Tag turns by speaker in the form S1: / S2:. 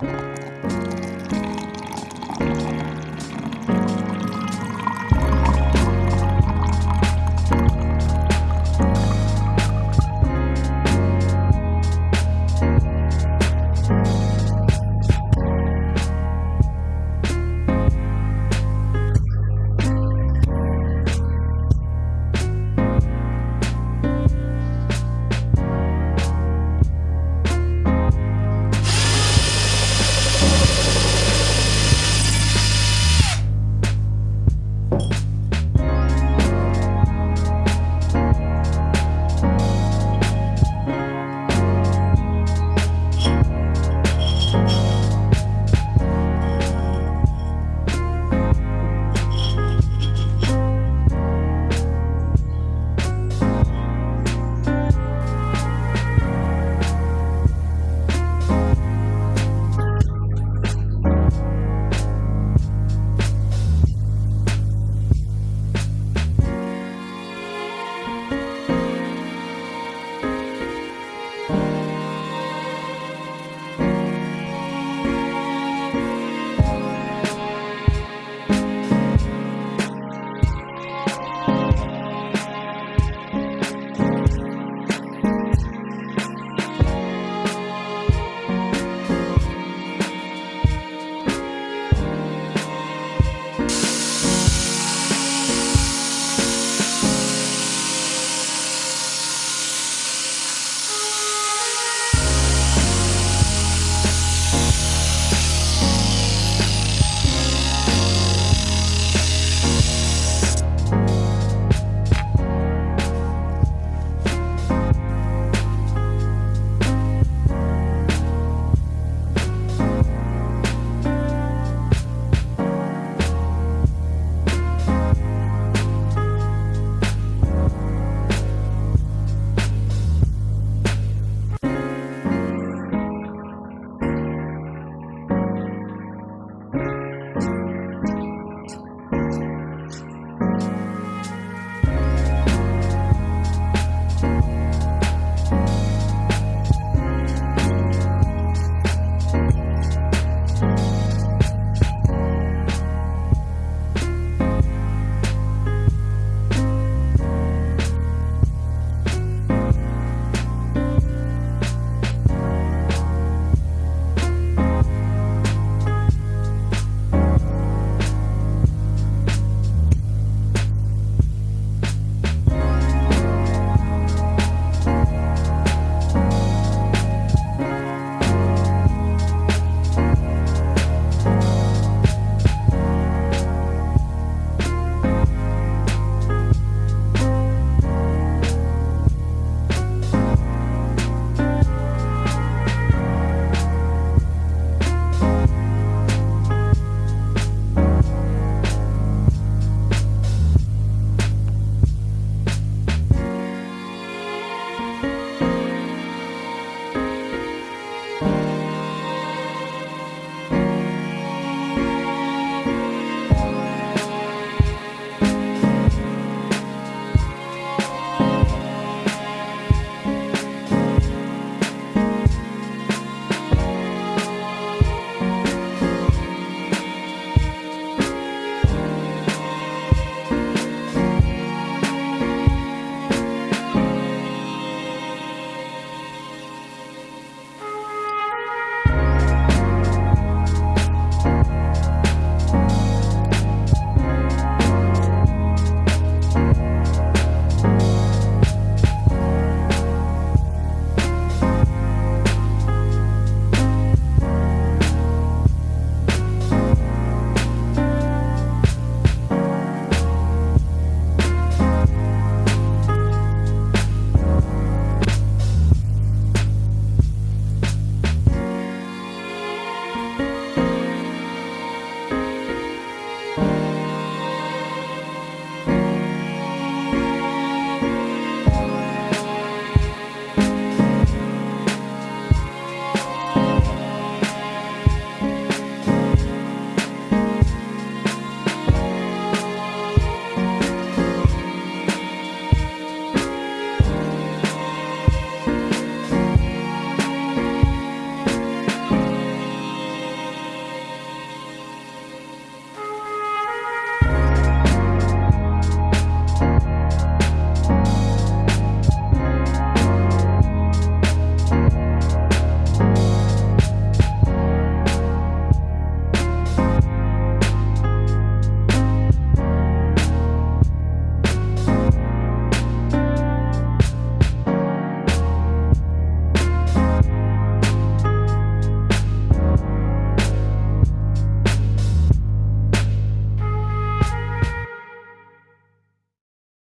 S1: Bye.